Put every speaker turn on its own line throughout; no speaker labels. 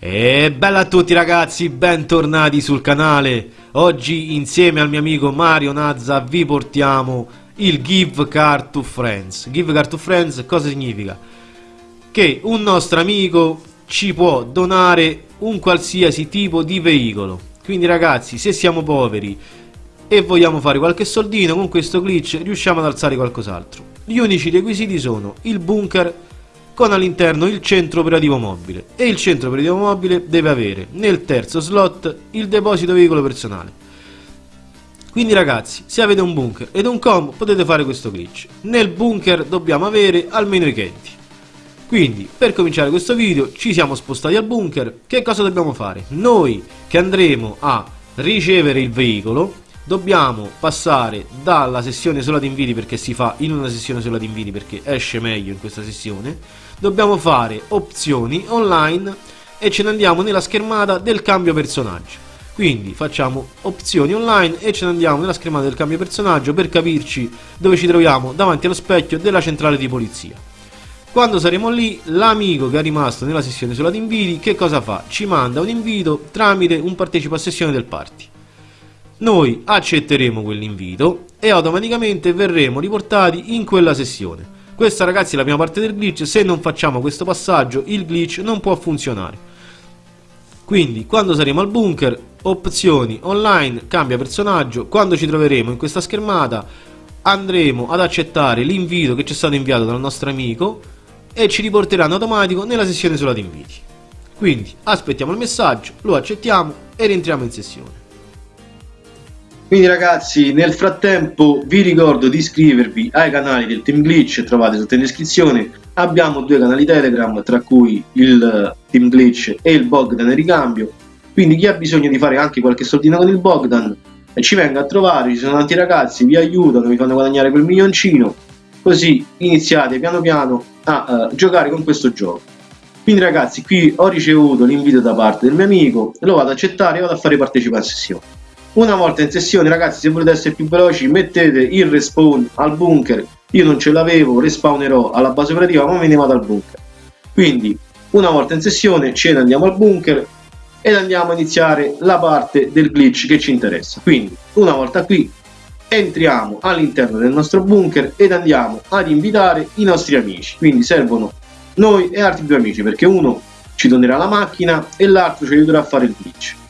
E bella a tutti ragazzi, bentornati sul canale. Oggi insieme al mio amico Mario Nazza vi portiamo il Give Car to Friends. Give Car to Friends cosa significa? Che un nostro amico ci può donare un qualsiasi tipo di veicolo. Quindi ragazzi, se siamo poveri e vogliamo fare qualche soldino con questo glitch riusciamo ad alzare qualcos'altro. Gli unici requisiti sono il bunker con all'interno il centro operativo mobile e il centro operativo mobile deve avere nel terzo slot il deposito veicolo personale. Quindi ragazzi, se avete un bunker ed un com potete fare questo glitch. Nel bunker dobbiamo avere almeno i caddy. Quindi, per cominciare questo video, ci siamo spostati al bunker. Che cosa dobbiamo fare? Noi che andremo a ricevere il veicolo, dobbiamo passare dalla sessione sola di inviti perché si fa in una sessione sola di inviti perché esce meglio in questa sessione dobbiamo fare opzioni online e ce ne andiamo nella schermata del cambio personaggio. Quindi facciamo opzioni online e ce ne andiamo nella schermata del cambio personaggio per capirci dove ci troviamo davanti allo specchio della centrale di polizia. Quando saremo lì l'amico che è rimasto nella sessione sulla inviti che cosa fa? ci manda un invito tramite un partecipa a sessione del party. Noi accetteremo quell'invito e automaticamente verremo riportati in quella sessione questa ragazzi è la prima parte del glitch, se non facciamo questo passaggio il glitch non può funzionare. Quindi quando saremo al bunker, opzioni online, cambia personaggio, quando ci troveremo in questa schermata andremo ad accettare l'invito che ci è stato inviato dal nostro amico e ci riporterà in automatico nella sessione sulla inviti. Quindi aspettiamo il messaggio, lo accettiamo e rientriamo in sessione.
Quindi ragazzi nel frattempo vi ricordo di iscrivervi ai canali del Team Glitch, trovate sotto in descrizione, abbiamo due canali Telegram tra cui il Team Glitch e il Bogdan ricambio, quindi chi ha bisogno di fare anche qualche soldino con il Bogdan eh, ci venga a trovare, ci sono tanti ragazzi, vi aiutano, vi fanno guadagnare quel milioncino, così iniziate piano piano a uh, giocare con questo gioco. Quindi ragazzi qui ho ricevuto l'invito da parte del mio amico, lo vado ad accettare e vado a fare partecipa a sessione una volta in sessione ragazzi se volete essere più veloci mettete il respawn al bunker. Io non ce l'avevo respawnerò alla base operativa ma me ne vado al bunker. Quindi una volta in sessione ce ne andiamo al bunker ed andiamo a iniziare la parte del glitch che ci interessa. Quindi una volta qui entriamo all'interno del nostro bunker ed andiamo ad invitare i nostri amici. Quindi servono noi e altri due amici perché uno ci donerà la macchina e l'altro ci aiuterà a fare il glitch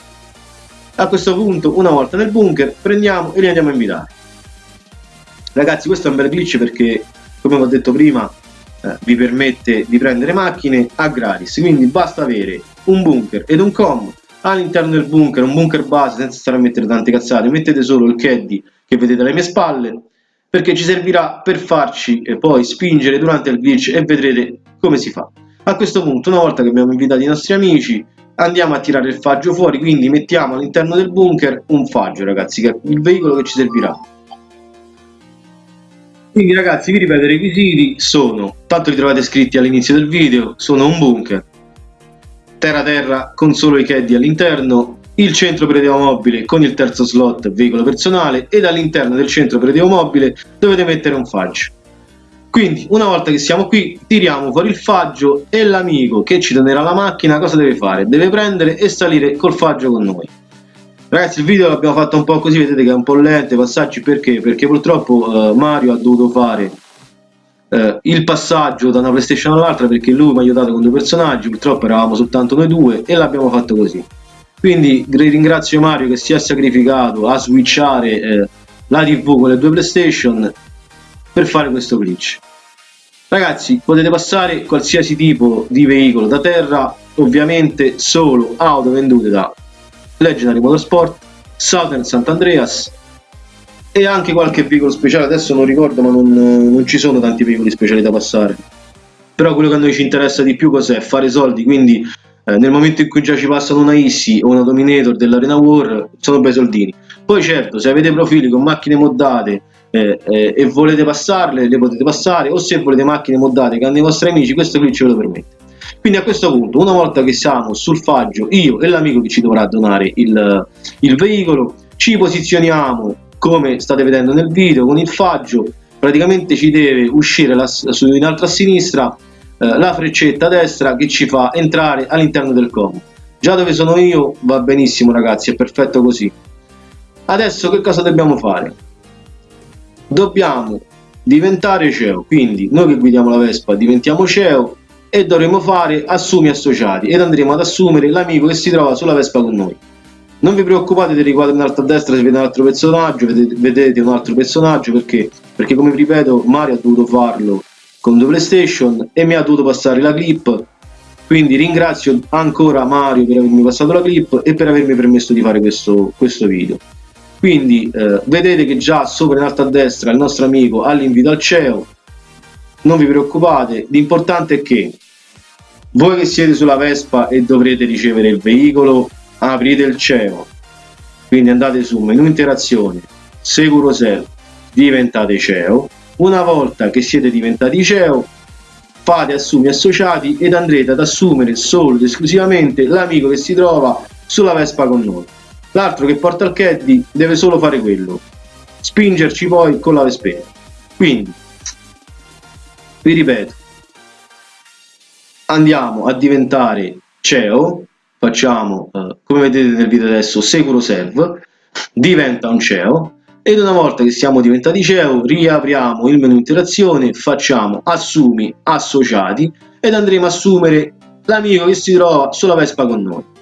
a questo punto una volta nel bunker prendiamo e li andiamo a invitare. Ragazzi questo è un bel glitch perché come ho detto prima eh, vi permette di prendere macchine a gratis. Quindi basta avere un bunker ed un com all'interno del bunker un bunker base senza stare a mettere tante cazzate. Mettete solo il caddy che vedete alle mie spalle perché ci servirà per farci eh, poi spingere durante il glitch e vedrete come si fa. A questo punto una volta che abbiamo invitato i nostri amici andiamo a tirare il faggio fuori quindi mettiamo all'interno del bunker un faggio ragazzi che è il veicolo che ci servirà. Quindi ragazzi vi ripeto i requisiti sono tanto li trovate scritti all'inizio del video sono un bunker terra terra con solo i caddy all'interno il centro operativo mobile con il terzo slot veicolo personale ed all'interno del centro operativo mobile dovete mettere un faggio quindi una volta che siamo qui tiriamo fuori il faggio e l'amico che ci donerà la macchina cosa deve fare? Deve prendere e salire col faggio con noi. Ragazzi il video l'abbiamo fatto un po' così, vedete che è un po' lento i passaggi perché? Perché purtroppo eh, Mario ha dovuto fare eh, il passaggio da una PlayStation all'altra perché lui mi ha aiutato con due personaggi, purtroppo eravamo soltanto noi due e l'abbiamo fatto così. Quindi ringrazio Mario che si è sacrificato a switchare eh, la TV con le due PlayStation per fare questo glitch. Ragazzi, potete passare qualsiasi tipo di veicolo da terra, ovviamente solo auto vendute da Legendary Motorsport, Southern Sant'Andreas e anche qualche veicolo speciale, adesso non ricordo ma non, non ci sono tanti veicoli speciali da passare. Però quello che a noi ci interessa di più cos'è? Fare soldi, quindi eh, nel momento in cui già ci passano una Issy o una Dominator dell'Arena War sono bei soldini. Poi certo, se avete profili con macchine moddate eh, eh, e volete passarle, le potete passare, o se volete macchine moddate che hanno i vostri amici, questo qui ce lo permette. Quindi a questo punto, una volta che siamo sul faggio, io e l'amico che ci dovrà donare il, il veicolo, ci posizioniamo come state vedendo nel video con il faggio, praticamente ci deve uscire la, su, in alto a sinistra eh, la freccetta destra che ci fa entrare all'interno del com. Già dove sono io va benissimo ragazzi, è perfetto così. Adesso che cosa dobbiamo fare? Dobbiamo diventare CEO, quindi noi che guidiamo la Vespa diventiamo CEO e dovremo fare assumi associati ed andremo ad assumere l'amico che si trova sulla Vespa con noi. Non vi preoccupate del riquadro in alto a destra se vedete un altro personaggio, vedete, vedete un altro personaggio perché? Perché come vi ripeto Mario ha dovuto farlo con due PlayStation e mi ha dovuto passare la clip quindi ringrazio ancora Mario per avermi passato la clip e per avermi permesso di fare questo, questo video quindi eh, vedete che già sopra in alto a destra il nostro amico ha l'invito al CEO non vi preoccupate l'importante è che voi che siete sulla Vespa e dovrete ricevere il veicolo aprite il CEO. Quindi andate su menu interazione sicuro self diventate CEO. Una volta che siete diventati CEO fate assumi associati ed andrete ad assumere solo ed esclusivamente l'amico che si trova sulla Vespa con noi l'altro che porta il caddy deve solo fare quello spingerci poi con la Vespera quindi vi ripeto andiamo a diventare CEO facciamo eh, come vedete nel video adesso Securo Serve diventa un CEO ed una volta che siamo diventati CEO riapriamo il menu interazione facciamo assumi associati ed andremo a assumere l'amico che si trova sulla Vespa con noi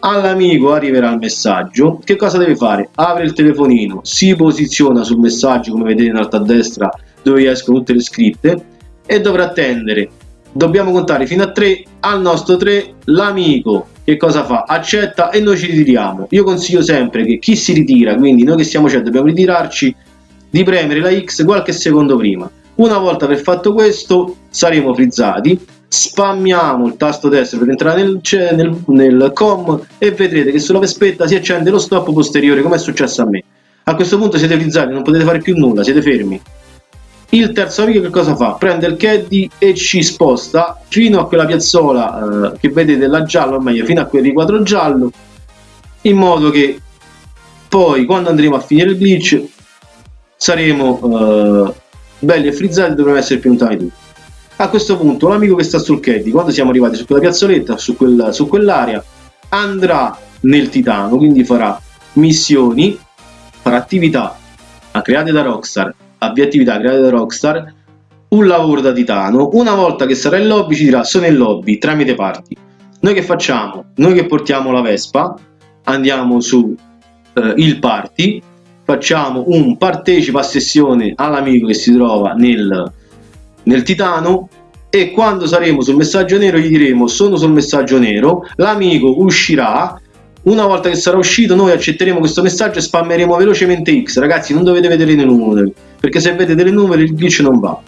all'amico arriverà il messaggio. Che cosa deve fare? apre il telefonino si posiziona sul messaggio come vedete in alto a destra dove escono tutte le scritte e dovrà attendere. Dobbiamo contare fino a 3 al nostro 3 l'amico. Che cosa fa? accetta e noi ci ritiriamo. Io consiglio sempre che chi si ritira quindi noi che siamo cioè dobbiamo ritirarci di premere la X qualche secondo prima. Una volta aver fatto questo saremo frizzati spammiamo il tasto destro per entrare nel, nel, nel com e vedrete che sulla vespetta si accende lo stop posteriore come è successo a me. A questo punto siete frizzati non potete fare più nulla siete fermi. Il terzo amico che cosa fa? prende il caddy e ci sposta fino a quella piazzola eh, che vedete là giallo o meglio fino a quel riquadro giallo in modo che poi quando andremo a finire il glitch saremo eh, belli e frizzati dovremo essere più lontani tutti a questo punto l'amico che sta sul caddy quando siamo arrivati su quella piazzoletta su, quel, su quell'area andrà nel titano quindi farà missioni farà attività create da Rockstar avvia attività create da Rockstar, un lavoro da titano, una volta che sarà in lobby ci dirà sono in lobby tramite party. Noi che facciamo? Noi che portiamo la Vespa, andiamo su eh, il party, facciamo un partecipa a sessione all'amico che si trova nel, nel titano e quando saremo sul messaggio nero gli diremo sono sul messaggio nero, l'amico uscirà. Una volta che sarà uscito noi accetteremo questo messaggio e spammeremo velocemente X. Ragazzi non dovete vedere le numere perché se vedete le numere il glitch non va.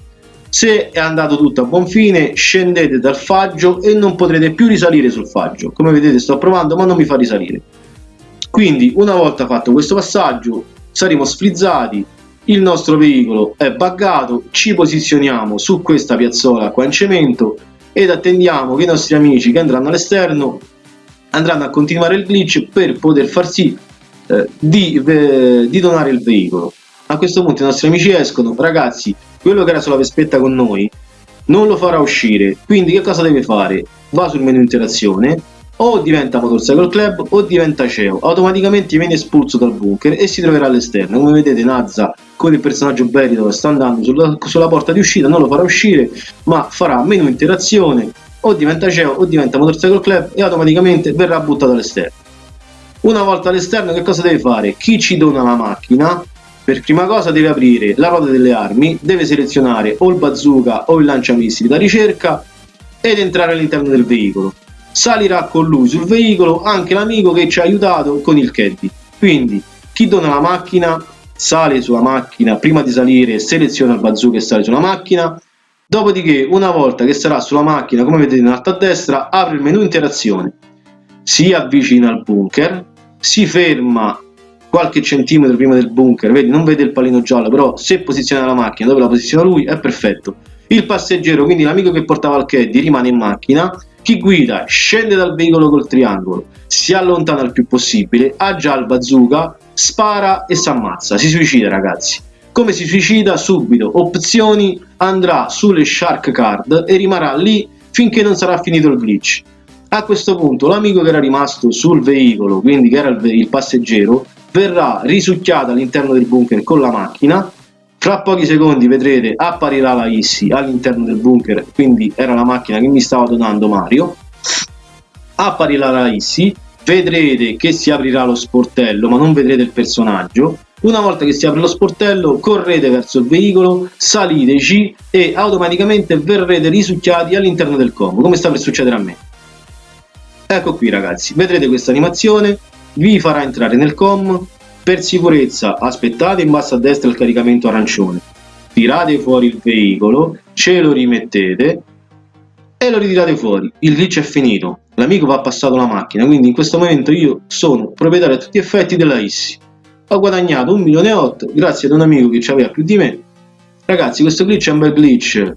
Se è andato tutto a buon fine scendete dal faggio e non potrete più risalire sul faggio. Come vedete sto provando ma non mi fa risalire. Quindi una volta fatto questo passaggio saremo sfrizzati il nostro veicolo è buggato ci posizioniamo su questa piazzola qua in cemento ed attendiamo che i nostri amici che andranno all'esterno andranno a continuare il glitch per poter far sì eh, di, eh, di donare il veicolo. A questo punto i nostri amici escono. Ragazzi quello che era sulla vespetta con noi non lo farà uscire. Quindi che cosa deve fare? Va sul menu interazione o diventa Motorcycle Club o diventa CEO automaticamente viene espulso dal bunker e si troverà all'esterno come vedete Nazza con il personaggio bello sta andando sulla, sulla porta di uscita non lo farà uscire ma farà menu interazione o diventa CEO o diventa Motorcycle Club e automaticamente verrà buttato all'esterno. Una volta all'esterno che cosa deve fare? Chi ci dona la macchina per prima cosa deve aprire la ruota delle armi, deve selezionare o il bazooka o il lanciamissili da ricerca ed entrare all'interno del veicolo. Salirà con lui sul veicolo anche l'amico che ci ha aiutato con il caddy. Quindi chi dona la macchina sale sulla macchina, prima di salire seleziona il bazooka e sale sulla macchina, Dopodiché, una volta che sarà sulla macchina, come vedete in alto a destra, apre il menu interazione, si avvicina al bunker, si ferma qualche centimetro prima del bunker, vedi, non vede il pallino giallo, però se posiziona la macchina dove la posiziona lui è perfetto. Il passeggero, quindi l'amico che portava il caddy, rimane in macchina, chi guida scende dal veicolo col triangolo, si allontana il più possibile, ha già il bazooka, spara e si ammazza, si suicida ragazzi. Come si suicida? Subito, opzioni, andrà sulle shark card e rimarrà lì finché non sarà finito il glitch. A questo punto l'amico che era rimasto sul veicolo, quindi che era il, il passeggero, verrà risucchiato all'interno del bunker con la macchina. Fra pochi secondi vedrete apparirà la Issy all'interno del bunker, quindi era la macchina che mi stava donando Mario. Apparirà la Issy, vedrete che si aprirà lo sportello, ma non vedrete il personaggio. Una volta che si apre lo sportello, correte verso il veicolo, saliteci e automaticamente verrete risucchiati all'interno del combo, come sta per succedere a me. Ecco qui ragazzi, vedrete questa animazione, vi farà entrare nel com, per sicurezza aspettate in basso a destra il caricamento arancione, tirate fuori il veicolo, ce lo rimettete e lo ritirate fuori, il glitch è finito, l'amico va passato la macchina, quindi in questo momento io sono proprietario a tutti gli effetti della ISSI. Ho guadagnato 1 milione e 8 grazie ad un amico che ci aveva più di me. Ragazzi, questo glitch è un bel glitch.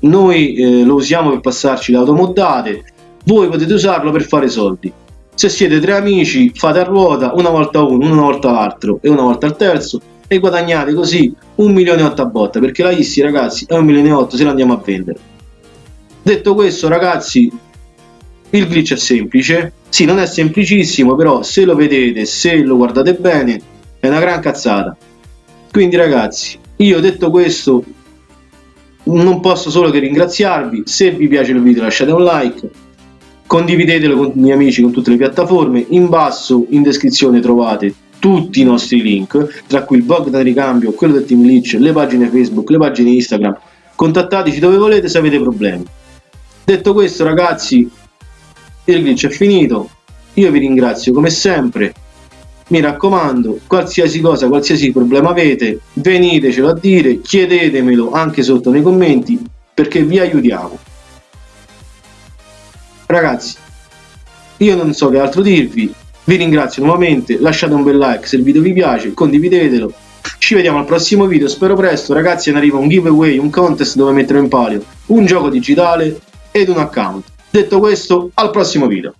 Noi eh, lo usiamo per passarci le automodate, voi potete usarlo per fare soldi. Se siete tre amici, fate a ruota, una volta uno, una volta l'altro e una volta il terzo e guadagnate così 1 milione e 8 a botta, perché la ISSI ragazzi è 1 milione e 8 se la andiamo a vendere. Detto questo ragazzi, il glitch è semplice, sì non è semplicissimo, però se lo vedete, se lo guardate bene, è una gran cazzata. Quindi ragazzi, io detto questo, non posso solo che ringraziarvi, se vi piace il video lasciate un like, condividetelo con i miei amici con tutte le piattaforme. In basso in descrizione trovate tutti i nostri link tra cui il blog da ricambio quello del team glitch le pagine facebook le pagine instagram. Contattateci dove volete se avete problemi. Detto questo ragazzi il glitch è finito. Io vi ringrazio come sempre. Mi raccomando qualsiasi cosa qualsiasi problema avete venitecelo a dire chiedetemelo anche sotto nei commenti perché vi aiutiamo Ragazzi, io non so che altro dirvi, vi ringrazio nuovamente, lasciate un bel like se il video vi piace, condividetelo, ci vediamo al prossimo video, spero presto, ragazzi ne arriva un giveaway, un contest dove metterò in palio un gioco digitale ed un account. Detto questo, al prossimo video.